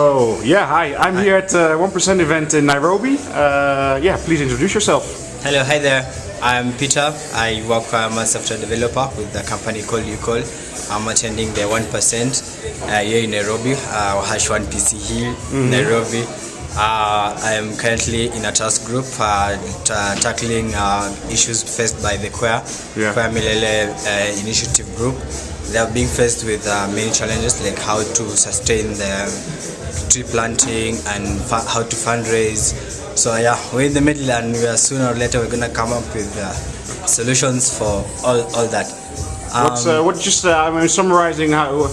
Oh, yeah, hi. I'm here at uh, 1% event in Nairobi. Uh, yeah, please introduce yourself. Hello, hi there. I'm Peter. I work I'm a software developer with a company called Ucall. I'm attending the 1% uh, here in Nairobi, uh, Hash 1 PC Hill, Nairobi. Uh, I am currently in a task group uh, ta- tackling uh, issues faced by the Queer, Yeah. Queer Milele uh, Initiative Group. They are being faced with uh, many challenges like how to sustain the tree planting and how to fundraise. So yeah, we're in the middle and we are sooner or later we're gonna come up with uh, solutions for all, all that. What's, Um, uh, what just, uh, I'm summarizing how,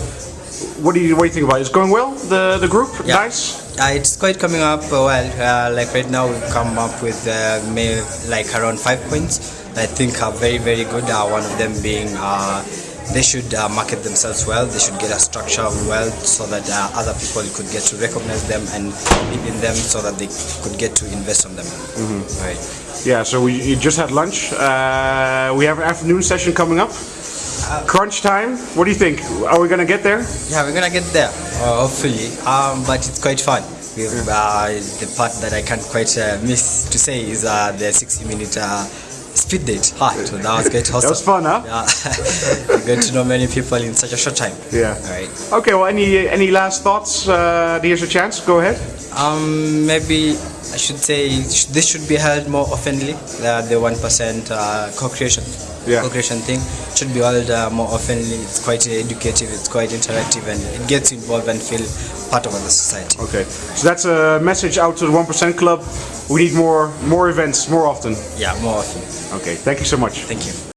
what do you, what do you think about it? It's going well, the, the group? Yeah. Nice? Uh, it's quite coming up uh, well. Uh, like right now, we've come up with uh, may, like around five points I think are very, very good. Uh, one of them being uh, they should uh, market themselves well. They should get a structure well so that uh, other people could get to recognize them and believe in them so that they could get to invest on them. Right. Yeah, so we you just had lunch. Uh, we have an afternoon session coming up. Crunch time. What do you think? Are we gonna get there? Yeah, we're gonna get there, uh, hopefully. Um, but it's quite fun. We've, uh, the part that I can't quite uh, miss to say is uh, the 60 minute uh, speed date. Ah, it was- that was great. That was fun, huh? Yeah, get to know many people in such a short time. Yeah. All right. Okay, well, any any last thoughts? Uh, here's a chance. Go ahead. Um, maybe I should say this should be held more oftenly. Uh, the one percent uh, co-creation, Yeah. co-creation thing should be held uh, more oftenly. It's quite educative. It's quite interactive, and it gets involved and feel part of the society. Okay, so that's a message out to the 1% Club. We need more more events more often. Yeah, more often. Okay, thank you so much. Thank you.